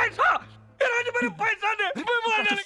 पैसा? मेरे पैसा दे। मैं मार मारने